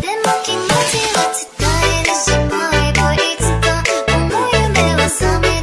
気持ちは伝えるしないといつかこの夢は覚め